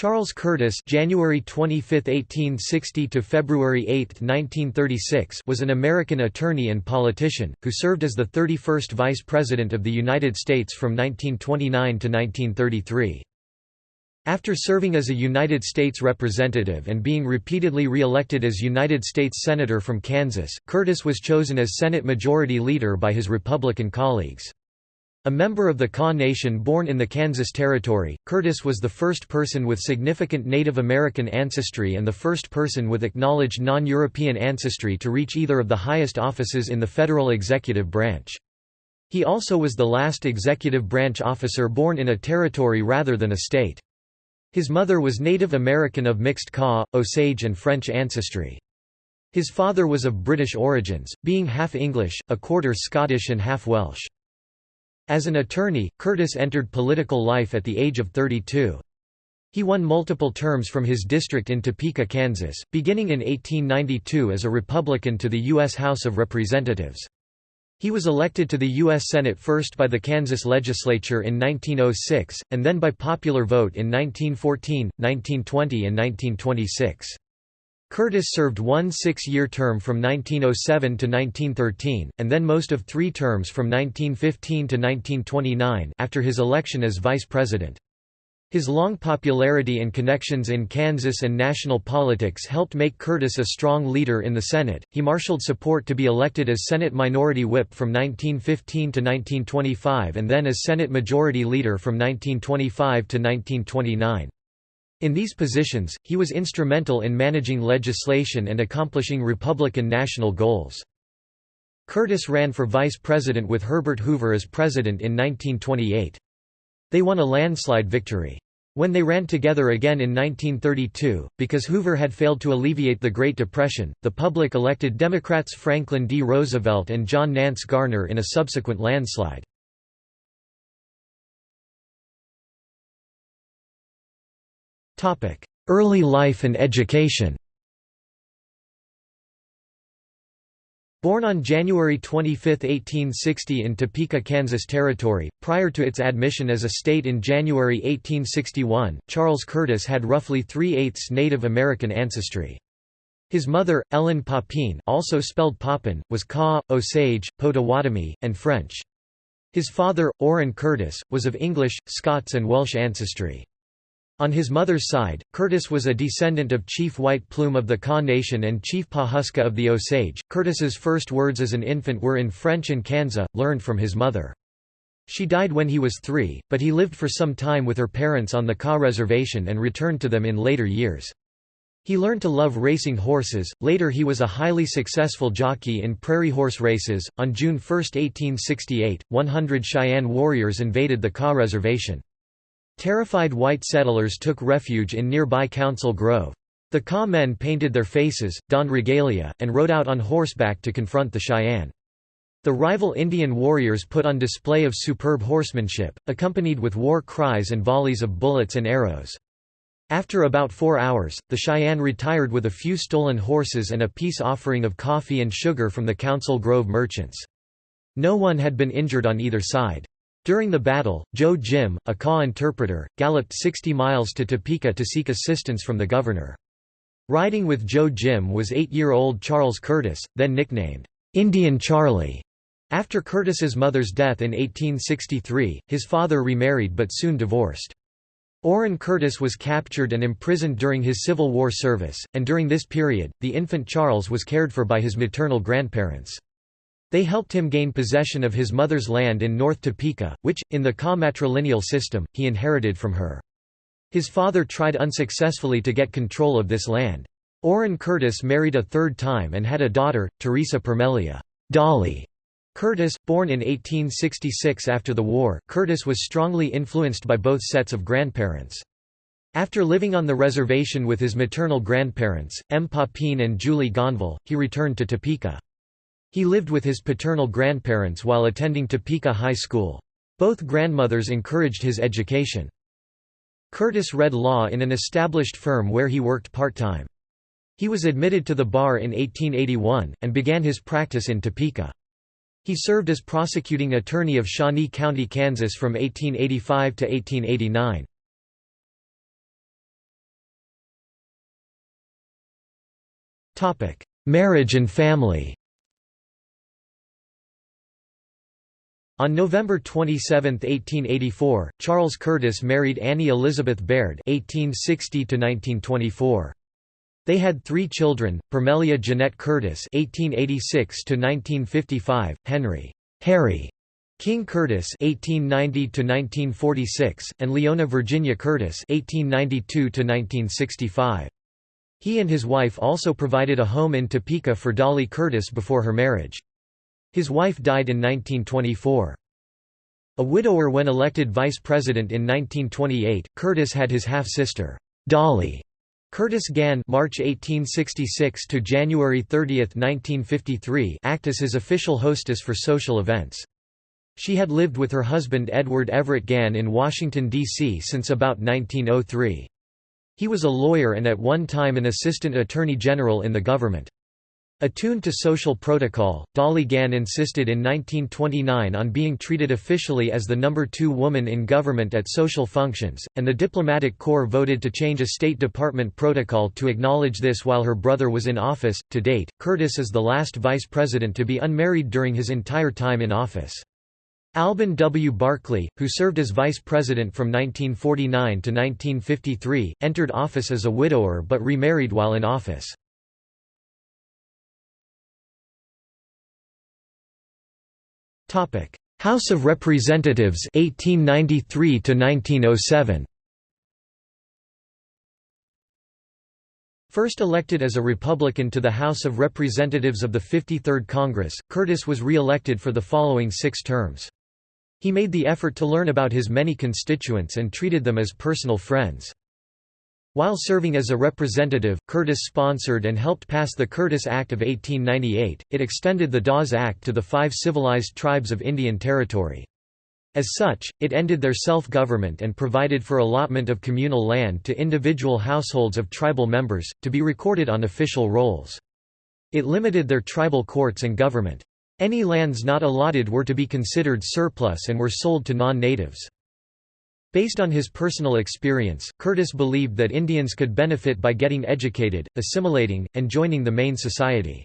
Charles Curtis January 25, 1860 to February 8, 1936 was an American attorney and politician, who served as the 31st Vice President of the United States from 1929 to 1933. After serving as a United States Representative and being repeatedly re-elected as United States Senator from Kansas, Curtis was chosen as Senate Majority Leader by his Republican colleagues. A member of the Kaw Nation born in the Kansas Territory, Curtis was the first person with significant Native American ancestry and the first person with acknowledged non-European ancestry to reach either of the highest offices in the federal executive branch. He also was the last executive branch officer born in a territory rather than a state. His mother was Native American of mixed Kaw, Osage and French ancestry. His father was of British origins, being half English, a quarter Scottish and half Welsh. As an attorney, Curtis entered political life at the age of 32. He won multiple terms from his district in Topeka, Kansas, beginning in 1892 as a Republican to the U.S. House of Representatives. He was elected to the U.S. Senate first by the Kansas legislature in 1906, and then by popular vote in 1914, 1920 and 1926. Curtis served one six-year term from 1907 to 1913, and then most of three terms from 1915 to 1929 after his election as vice president. His long popularity and connections in Kansas and national politics helped make Curtis a strong leader in the Senate. He marshaled support to be elected as Senate Minority Whip from 1915 to 1925 and then as Senate Majority Leader from 1925 to 1929. In these positions, he was instrumental in managing legislation and accomplishing Republican national goals. Curtis ran for vice president with Herbert Hoover as president in 1928. They won a landslide victory. When they ran together again in 1932, because Hoover had failed to alleviate the Great Depression, the public elected Democrats Franklin D. Roosevelt and John Nance Garner in a subsequent landslide. Early life and education Born on January 25, 1860 in Topeka, Kansas Territory, prior to its admission as a state in January 1861, Charles Curtis had roughly three-eighths Native American ancestry. His mother, Ellen Papine also spelled Papin, was Kaw, Osage, Potawatomi, and French. His father, Orrin Curtis, was of English, Scots and Welsh ancestry. On his mother's side, Curtis was a descendant of Chief White Plume of the Kaw Nation and Chief Pawhuska of the Osage. Curtis's first words as an infant were in French and Kansa, learned from his mother. She died when he was three, but he lived for some time with her parents on the Kaw Reservation and returned to them in later years. He learned to love racing horses. Later, he was a highly successful jockey in prairie horse races. On June 1, 1868, 100 Cheyenne warriors invaded the Kaw Reservation. Terrified white settlers took refuge in nearby Council Grove. The Kaw men painted their faces, donned regalia, and rode out on horseback to confront the Cheyenne. The rival Indian warriors put on display of superb horsemanship, accompanied with war cries and volleys of bullets and arrows. After about four hours, the Cheyenne retired with a few stolen horses and a peace offering of coffee and sugar from the Council Grove merchants. No one had been injured on either side. During the battle, Joe Jim, a Kaw interpreter, galloped 60 miles to Topeka to seek assistance from the governor. Riding with Joe Jim was eight-year-old Charles Curtis, then nicknamed, "'Indian Charlie'. After Curtis's mother's death in 1863, his father remarried but soon divorced. Orrin Curtis was captured and imprisoned during his Civil War service, and during this period, the infant Charles was cared for by his maternal grandparents. They helped him gain possession of his mother's land in North Topeka, which, in the Kaw matrilineal system, he inherited from her. His father tried unsuccessfully to get control of this land. Orrin Curtis married a third time and had a daughter, Teresa Permelia Dolly Curtis, born in 1866 after the war. Curtis was strongly influenced by both sets of grandparents. After living on the reservation with his maternal grandparents, M. Papine and Julie Gonville, he returned to Topeka. He lived with his paternal grandparents while attending Topeka High School. Both grandmothers encouraged his education. Curtis read law in an established firm where he worked part-time. He was admitted to the bar in 1881, and began his practice in Topeka. He served as prosecuting attorney of Shawnee County, Kansas from 1885 to 1889. Marriage and family On November 27, 1884, Charles Curtis married Annie Elizabeth Baird (1860–1924). They had three children: Parmelia Jeanette Curtis (1886–1955), Henry Harry King Curtis (1890–1946), and Leona Virginia Curtis (1892–1965). He and his wife also provided a home in Topeka for Dolly Curtis before her marriage. His wife died in 1924. A widower when elected vice president in 1928, Curtis had his half-sister, Dolly Curtis Gann March 1866 to January 30, 1953 act as his official hostess for social events. She had lived with her husband Edward Everett Gann in Washington, D.C. since about 1903. He was a lawyer and at one time an assistant attorney general in the government. Attuned to social protocol, Dolly Gann insisted in 1929 on being treated officially as the number two woman in government at social functions, and the diplomatic corps voted to change a State Department protocol to acknowledge this while her brother was in office. To date, Curtis is the last vice president to be unmarried during his entire time in office. Alben W. Barkley, who served as vice president from 1949 to 1953, entered office as a widower but remarried while in office. Topic: House of Representatives 1893 to 1907. First elected as a Republican to the House of Representatives of the 53rd Congress, Curtis was re-elected for the following six terms. He made the effort to learn about his many constituents and treated them as personal friends. While serving as a representative, Curtis sponsored and helped pass the Curtis Act of 1898. It extended the Dawes Act to the five civilized tribes of Indian Territory. As such, it ended their self-government and provided for allotment of communal land to individual households of tribal members, to be recorded on official rolls. It limited their tribal courts and government. Any lands not allotted were to be considered surplus and were sold to non-natives. Based on his personal experience, Curtis believed that Indians could benefit by getting educated, assimilating, and joining the main society.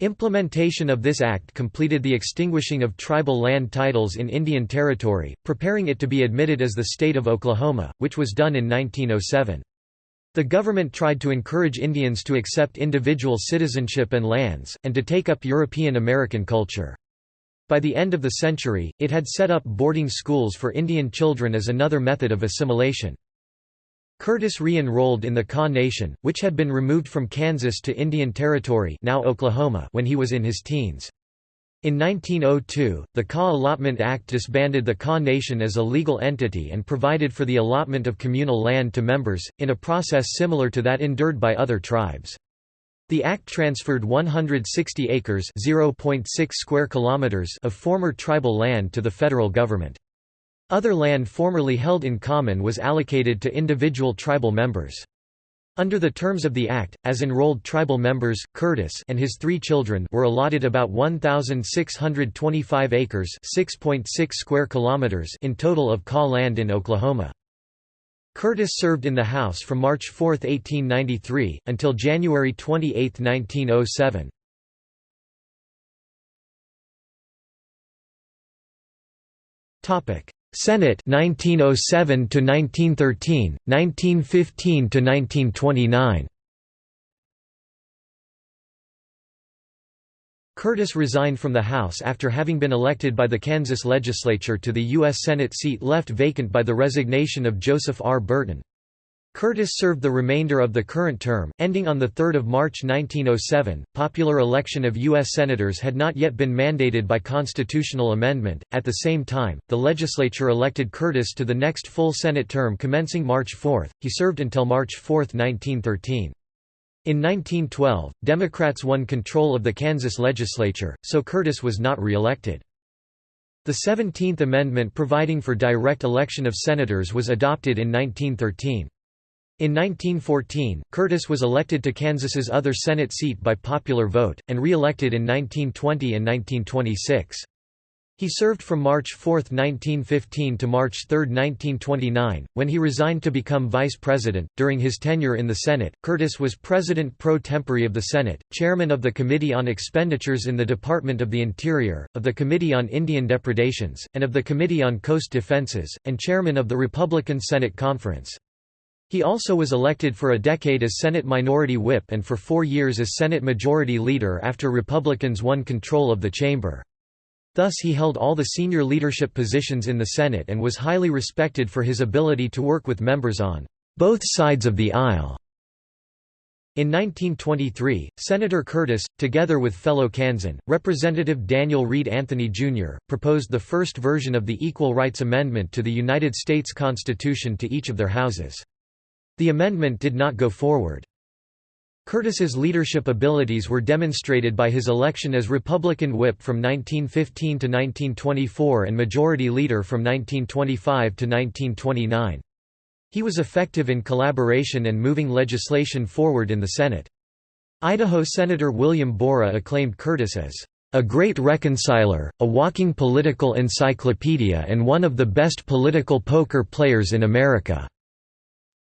Implementation of this act completed the extinguishing of tribal land titles in Indian Territory, preparing it to be admitted as the state of Oklahoma, which was done in 1907. The government tried to encourage Indians to accept individual citizenship and lands, and to take up European American culture. By the end of the century, it had set up boarding schools for Indian children as another method of assimilation. Curtis re-enrolled in the Kaw Nation, which had been removed from Kansas to Indian Territory now Oklahoma when he was in his teens. In 1902, the Kaw Allotment Act disbanded the Kaw Nation as a legal entity and provided for the allotment of communal land to members, in a process similar to that endured by other tribes. The act transferred 160 acres (0.6 square kilometers) of former tribal land to the federal government. Other land formerly held in common was allocated to individual tribal members. Under the terms of the act, as enrolled tribal members, Curtis and his three children were allotted about 1,625 acres (6.6 square kilometers) in total of Kaw land in Oklahoma. Curtis served in the House from March 4, 1893, until January 28, 1907. Senate 1907 to 1913, 1915 to 1929. Curtis resigned from the House after having been elected by the Kansas legislature to the U.S. Senate seat left vacant by the resignation of Joseph R. Burton. Curtis served the remainder of the current term, ending on 3 March 1907. Popular election of U.S. Senators had not yet been mandated by constitutional amendment. At the same time, the legislature elected Curtis to the next full Senate term commencing March 4. He served until March 4, 1913. In 1912, Democrats won control of the Kansas legislature, so Curtis was not re-elected. The 17th Amendment providing for direct election of senators was adopted in 1913. In 1914, Curtis was elected to Kansas's other Senate seat by popular vote, and re-elected in 1920 and 1926. He served from March 4, 1915 to March 3, 1929, when he resigned to become vice president. During his tenure in the Senate, Curtis was president pro tempore of the Senate, chairman of the Committee on Expenditures in the Department of the Interior, of the Committee on Indian Depredations, and of the Committee on Coast Defenses, and chairman of the Republican Senate Conference. He also was elected for a decade as Senate Minority Whip and for four years as Senate Majority Leader after Republicans won control of the chamber. Thus he held all the senior leadership positions in the Senate and was highly respected for his ability to work with members on both sides of the aisle. In 1923, Senator Curtis, together with fellow Kansan, Representative Daniel Reed Anthony, Jr., proposed the first version of the Equal Rights Amendment to the United States Constitution to each of their houses. The amendment did not go forward. Curtis's leadership abilities were demonstrated by his election as Republican whip from 1915 to 1924 and Majority Leader from 1925 to 1929. He was effective in collaboration and moving legislation forward in the Senate. Idaho Senator William Borah acclaimed Curtis as a great reconciler, a walking political encyclopedia and one of the best political poker players in America.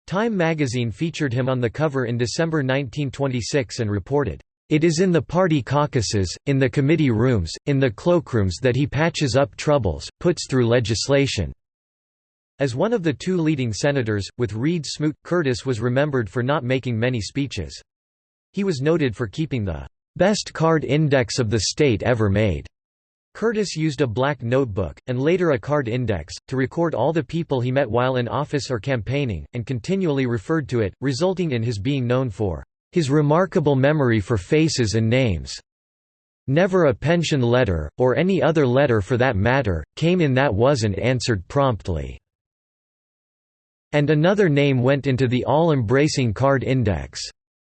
Time magazine featured him on the cover in December 1926 and reported, "...it is in the party caucuses, in the committee rooms, in the cloakrooms that he patches up troubles, puts through legislation." As one of the two leading senators, with Reed Smoot, Curtis was remembered for not making many speeches. He was noted for keeping the "...best card index of the state ever made." Curtis used a black notebook, and later a card index, to record all the people he met while in office or campaigning, and continually referred to it, resulting in his being known for his remarkable memory for faces and names. Never a pension letter, or any other letter for that matter, came in that wasn't answered promptly. And another name went into the all-embracing card index.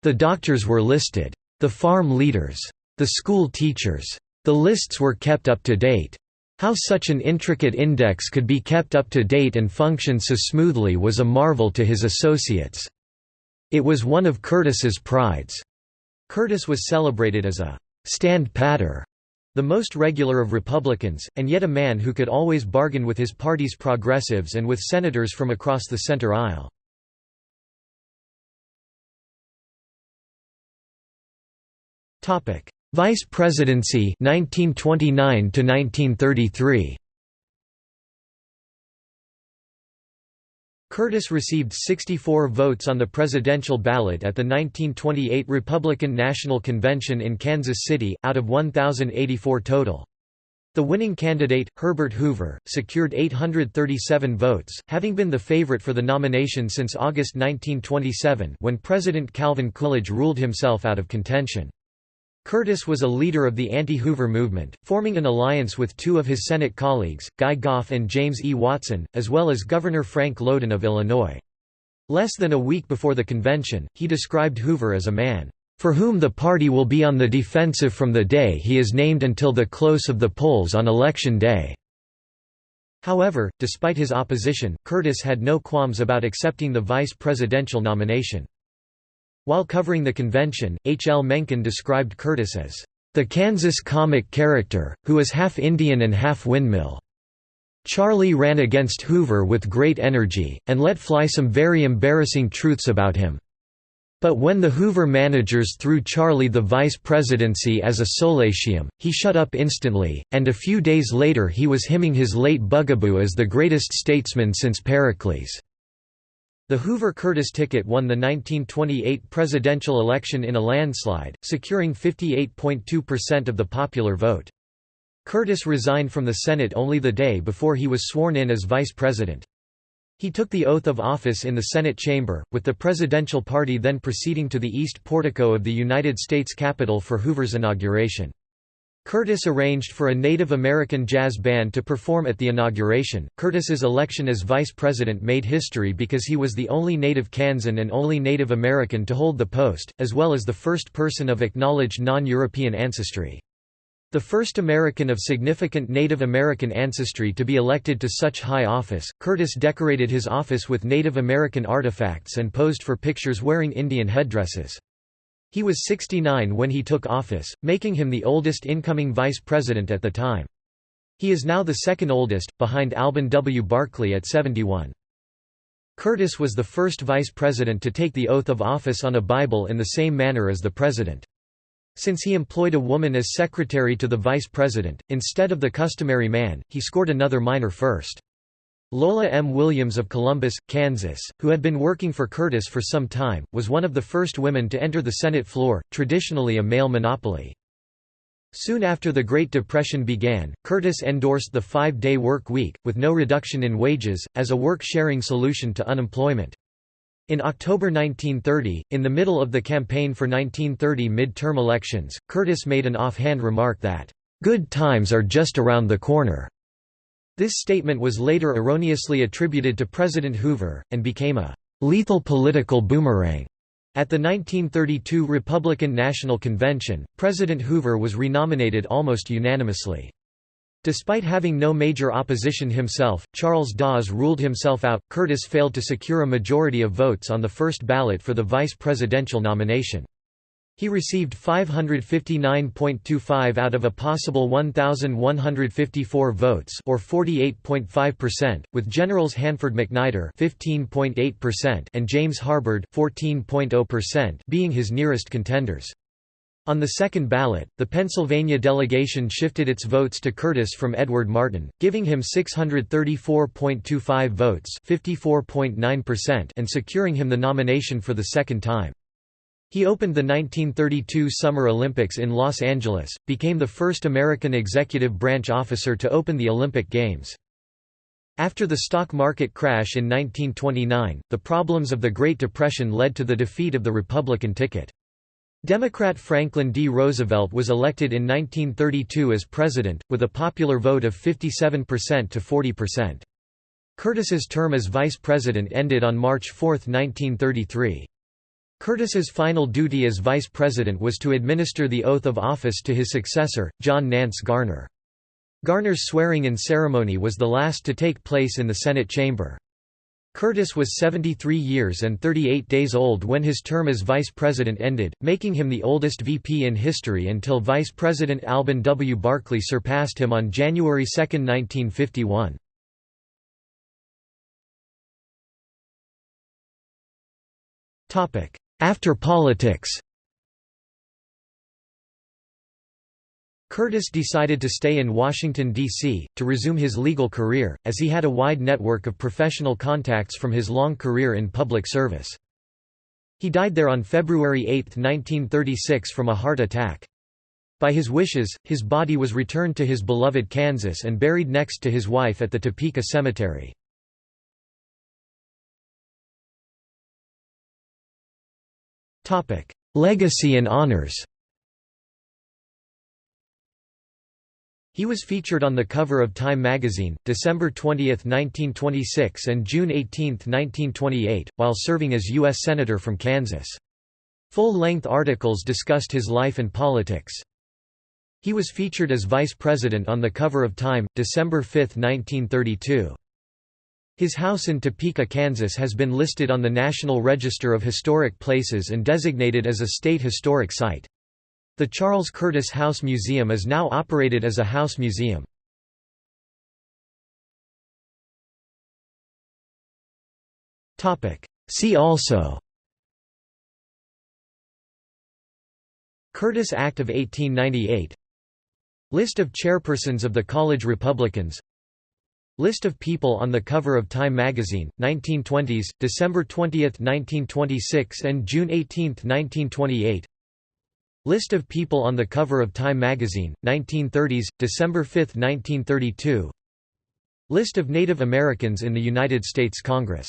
The doctors were listed. The farm leaders. The school teachers. The lists were kept up to date. How such an intricate index could be kept up to date and function so smoothly was a marvel to his associates. It was one of Curtis's prides. Curtis was celebrated as a stand-patter, the most regular of Republicans, and yet a man who could always bargain with his party's progressives and with senators from across the center aisle. Vice Presidency 1929 to 1933 Curtis received 64 votes on the presidential ballot at the 1928 Republican National Convention in Kansas City, out of 1,084 total. The winning candidate, Herbert Hoover, secured 837 votes, having been the favorite for the nomination since August 1927 when President Calvin Coolidge ruled himself out of contention. Curtis was a leader of the anti-Hoover movement, forming an alliance with two of his Senate colleagues, Guy Goff and James E. Watson, as well as Governor Frank Lowden of Illinois. Less than a week before the convention, he described Hoover as a man, "...for whom the party will be on the defensive from the day he is named until the close of the polls on Election Day." However, despite his opposition, Curtis had no qualms about accepting the vice presidential nomination. While covering the convention, H. L. Mencken described Curtis as, "...the Kansas comic character, who is half Indian and half windmill." Charlie ran against Hoover with great energy, and let fly some very embarrassing truths about him. But when the Hoover managers threw Charlie the vice presidency as a solatium, he shut up instantly, and a few days later he was hymning his late bugaboo as the greatest statesman since Pericles. The Hoover-Curtis ticket won the 1928 presidential election in a landslide, securing 58.2% of the popular vote. Curtis resigned from the Senate only the day before he was sworn in as vice president. He took the oath of office in the Senate chamber, with the presidential party then proceeding to the east portico of the United States Capitol for Hoover's inauguration. Curtis arranged for a Native American jazz band to perform at the inauguration. Curtis's election as vice president made history because he was the only native Kansan and only Native American to hold the post, as well as the first person of acknowledged non-European ancestry. The first American of significant Native American ancestry to be elected to such high office, Curtis decorated his office with Native American artifacts and posed for pictures wearing Indian headdresses. He was 69 when he took office, making him the oldest incoming vice president at the time. He is now the second oldest, behind Alben W. Barkley at 71. Curtis was the first vice president to take the oath of office on a Bible in the same manner as the president. Since he employed a woman as secretary to the vice president, instead of the customary man, he scored another minor first. Lola M. Williams of Columbus, Kansas, who had been working for Curtis for some time, was one of the first women to enter the Senate floor, traditionally a male monopoly. Soon after the Great Depression began, Curtis endorsed the five-day work week, with no reduction in wages, as a work-sharing solution to unemployment. In October 1930, in the middle of the campaign for 1930 mid-term elections, Curtis made an offhand remark that, "...good times are just around the corner." This statement was later erroneously attributed to President Hoover, and became a lethal political boomerang. At the 1932 Republican National Convention, President Hoover was renominated almost unanimously. Despite having no major opposition himself, Charles Dawes ruled himself out. Curtis failed to secure a majority of votes on the first ballot for the vice presidential nomination. He received 559.25 out of a possible 1,154 votes or 48.5%, with Generals Hanford MacNider 15.8% and James Harbord 14.0% being his nearest contenders. On the second ballot, the Pennsylvania delegation shifted its votes to Curtis from Edward Martin, giving him 634.25 votes and securing him the nomination for the second time. He opened the 1932 Summer Olympics in Los Angeles, became the first American executive branch officer to open the Olympic Games. After the stock market crash in 1929, the problems of the Great Depression led to the defeat of the Republican ticket. Democrat Franklin D. Roosevelt was elected in 1932 as president, with a popular vote of 57% to 40%. Curtis's term as vice president ended on March 4, 1933. Curtis's final duty as vice president was to administer the oath of office to his successor, John Nance Garner. Garner's swearing-in ceremony was the last to take place in the Senate chamber. Curtis was 73 years and 38 days old when his term as vice president ended, making him the oldest VP in history until Vice President Alben W. Barkley surpassed him on January 2, 1951. After politics Curtis decided to stay in Washington, D.C., to resume his legal career, as he had a wide network of professional contacts from his long career in public service. He died there on February 8, 1936 from a heart attack. By his wishes, his body was returned to his beloved Kansas and buried next to his wife at the Topeka Cemetery. Legacy and honors He was featured on the cover of Time magazine, December 20, 1926 and June 18, 1928, while serving as U.S. Senator from Kansas. Full-length articles discussed his life and politics. He was featured as vice president on the cover of Time, December 5, 1932. His house in Topeka, Kansas has been listed on the National Register of Historic Places and designated as a state historic site. The Charles Curtis House Museum is now operated as a house museum. See also Curtis Act of 1898 List of chairpersons of the College Republicans List of people on the cover of Time magazine, 1920s, December 20, 1926 and June 18, 1928 List of people on the cover of Time magazine, 1930s, December 5, 1932 List of Native Americans in the United States Congress